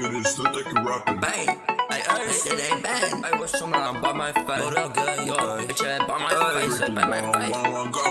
finish, so they can rap it. Bang, ay ay, it ain't bang. I was someone by my face. What up, good? Yo, bitch, I by my face, by my face. One, one, go.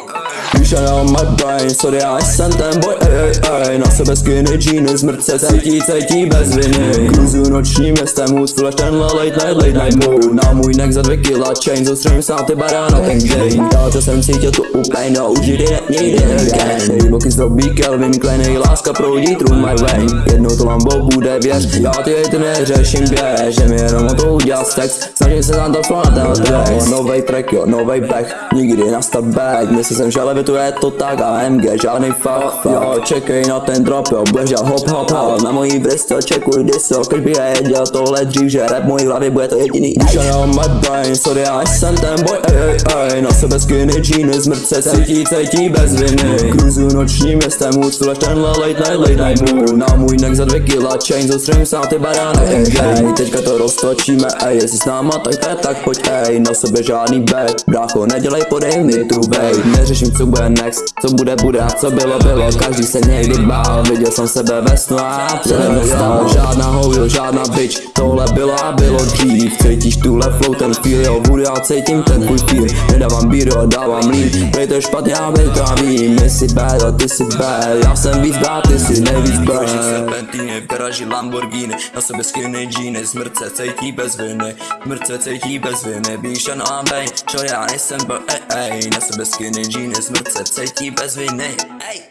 Píše on my brain, sorry, já jsem ten boj, ej, ej, ej Na sebe skinny jeans, zmrtce cítí, cítí bez viny Cruzu nočním městem, hůz flash, tenhle late night, late night mood Na můj neck za dvě kila, chain, zostřím sám ty barána, ten gain Já to jsem cítil tu úplně, no už jde, nejde again Boky zdrobí Kelvin Klein, láska proudí through my vein Jednou to Lambo bude, věř, já ty hejty neřeším, běž Že mi jenom o to udělat sex, snažím se tam to flow na ten track Novej track, jo, novej back, nikdy na back Myslel jsem, že levituje to tak. AMG, žádný fuck, jo, čekej na ten drop, jo, budeš dělat hop hop hop. Na mojí vrsto, čekuj diso, když by já dělal tohle dřív, že rap mojí hlavě bude to jediný. Shut on my brain, sorry, já jsem ten boy, ej, ej, ej. Na sebe skinny jeans, zmrtce cítí, cítí bez viny. Cruzu nočním městem, flash, tenhle late night, late night mood. Na můj neck za dvě kila, chain, zostřím sám ty barány, ej, ej Teďka to roztočíme, ej, jestli s náma tak to je, tak pojď, ej Na sebe žádný bet, brácho, nedělej, podej mi tu bej Neřeším, co bude next, co bude, bude a co bylo, bylo. Každý se někdy bál, viděl jsem sebe ve snu a předem dostal Žádná hojo, žádná bitch, tohle bylo a bylo dřív. Cítíš tuhle flow, ten feel, jo, budu já cítím ten tvůj feel. Nedávám bíro, dávám lín, prej to špatně, já bych to vím My jsi bad a ty jsi bad, já jsem víc bad, ty jsi nejvíc bad Serpentiny v garáži Lamborghini. Na sebe skinny jeans, smrtce cítí bez viny. Smrtce cítí bez viny, bíša na bej Čo já nejsem bo, ej, ej. Na sebe skinny jeans, smrtce cítí bez viny. Ej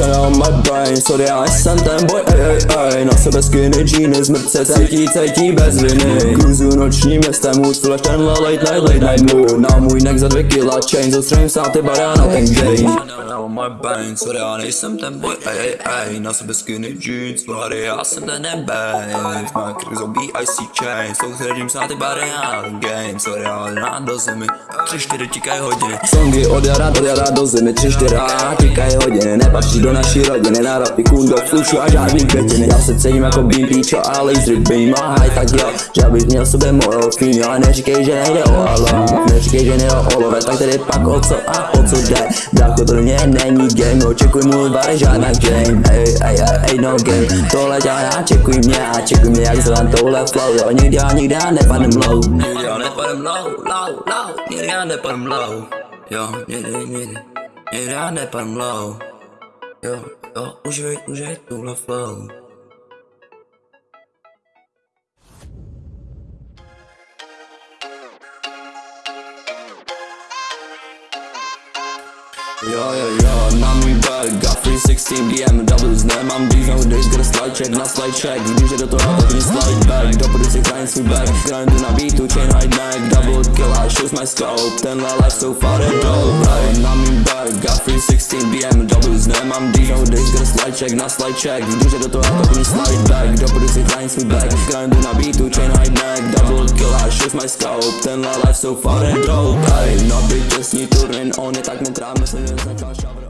Shut on my brain, sorry, já jsem ten boy, ej, ej, ej. Na sebe skinny jeans, zmrtce cítí, cítí bez viny. Cruzu nočním městem, hůz flash, tenhle late night, late night mood. Na můj neck za dvě kila, chain, zostřím sám ty barána, ten Na my brain, sorry, já nejsem ten boy, ej, ej, ej. Na sebe skinny jeans, body, já jsem ten nebej Má krk zobí IC chain, soustředím se na ty bary, já ten game Sorry, ale na do zemi, tři, čtyři tíkají hodiny. Songy od jara do jara do zimy, tři, čtyři tikají hodiny. Nepatří do naší rodiny, na rapy kundo, flušu a žádný květiny. Já se cítím jako beam píčo a laser beam a high, tak jo. Že abych měl sobě morfín, ale neříkej, že nejde o alo. Neříkej, že nejde o olové, tak tedy pak o co a o co jde. Brácho, to mě není game, očekuj můj bar, žádná game. Ej, ej, ej, no game, tohle já, čekuj mě a čekuj mě, jak zvám tohle flow Jo, nikdy já, nikdy já nepadnem low. Nikdy já nepadem low, low, low. Nikdy já nepadem low. Jo, nikdy, nikdy. Nikdy já nepadem low Jo, jo, užij, užij tuhle flow Jo, jo, jo, na můj bag, got 316 BMWs, nemám dýz, nowadays gotta slide check, na slide check Když je do toho, mi slide back, dopodu si grind svůj back Grindu na beatu, chain hide neck, double kill, I shoot my scope Tenhle life so far and dope, hey, na můj bag, got 316 BMWs, nemám dýz, nowadays gotta slide check, na slide check Když je do toho, mi slide back, dopodu si grind svůj back Grindu na beatu, chain hide neck, double kill, I shoot my scope Tenhle life so far and dope, hey, na bytě sní turin, on je tak mokrá, myslím, Cause I can't shove it